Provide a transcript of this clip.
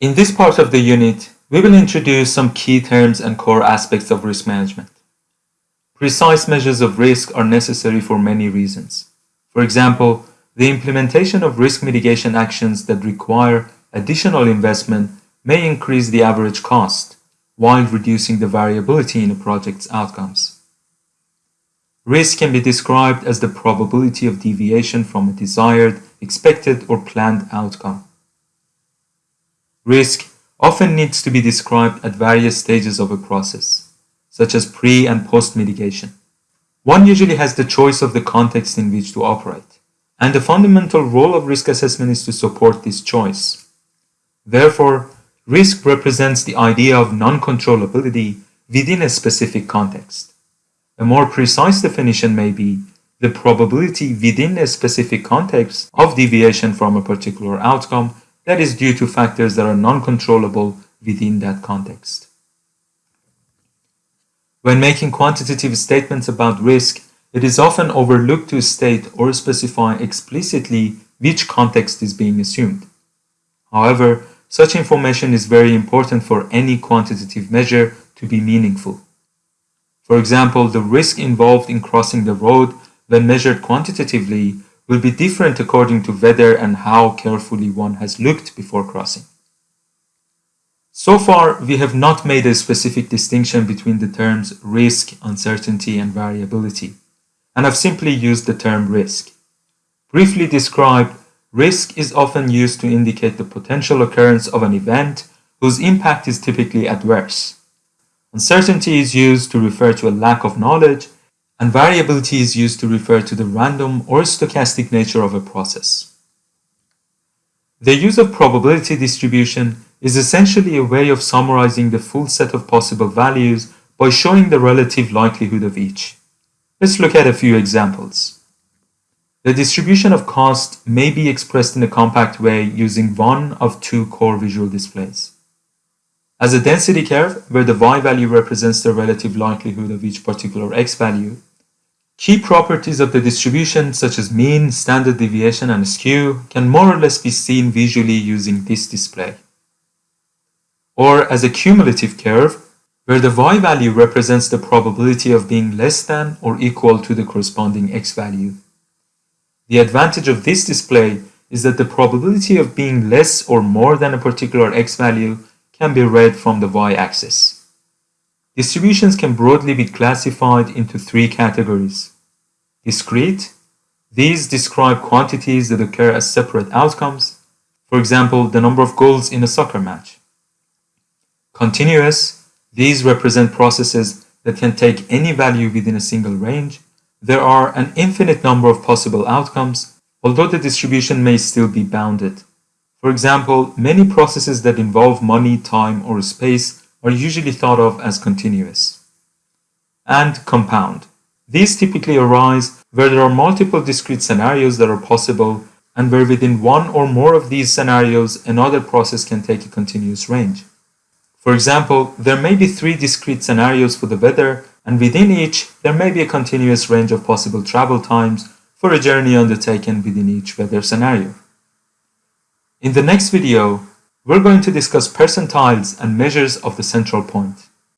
In this part of the unit, we will introduce some key terms and core aspects of risk management. Precise measures of risk are necessary for many reasons. For example, the implementation of risk mitigation actions that require additional investment may increase the average cost, while reducing the variability in a project's outcomes. Risk can be described as the probability of deviation from a desired, expected, or planned outcome. Risk often needs to be described at various stages of a process, such as pre and post mitigation. One usually has the choice of the context in which to operate, and the fundamental role of risk assessment is to support this choice. Therefore, risk represents the idea of non-controllability within a specific context. A more precise definition may be the probability within a specific context of deviation from a particular outcome that is due to factors that are non-controllable within that context. When making quantitative statements about risk, it is often overlooked to state or specify explicitly which context is being assumed. However, such information is very important for any quantitative measure to be meaningful. For example, the risk involved in crossing the road when measured quantitatively will be different according to whether and how carefully one has looked before crossing. So far, we have not made a specific distinction between the terms risk, uncertainty, and variability, and have simply used the term risk. Briefly described, risk is often used to indicate the potential occurrence of an event whose impact is typically adverse. Uncertainty is used to refer to a lack of knowledge and variability is used to refer to the random or stochastic nature of a process. The use of probability distribution is essentially a way of summarizing the full set of possible values by showing the relative likelihood of each. Let's look at a few examples. The distribution of cost may be expressed in a compact way using one of two core visual displays. As a density curve, where the y value represents the relative likelihood of each particular x value, Key properties of the distribution such as mean, standard deviation, and skew can more or less be seen visually using this display. Or as a cumulative curve, where the y value represents the probability of being less than or equal to the corresponding x value. The advantage of this display is that the probability of being less or more than a particular x value can be read from the y-axis. Distributions can broadly be classified into three categories. Discrete. These describe quantities that occur as separate outcomes. For example, the number of goals in a soccer match. Continuous. These represent processes that can take any value within a single range. There are an infinite number of possible outcomes, although the distribution may still be bounded. For example, many processes that involve money, time, or space are usually thought of as continuous. And compound. These typically arise where there are multiple discrete scenarios that are possible and where within one or more of these scenarios another process can take a continuous range. For example, there may be three discrete scenarios for the weather and within each there may be a continuous range of possible travel times for a journey undertaken within each weather scenario. In the next video, we're going to discuss percentiles and measures of the central point.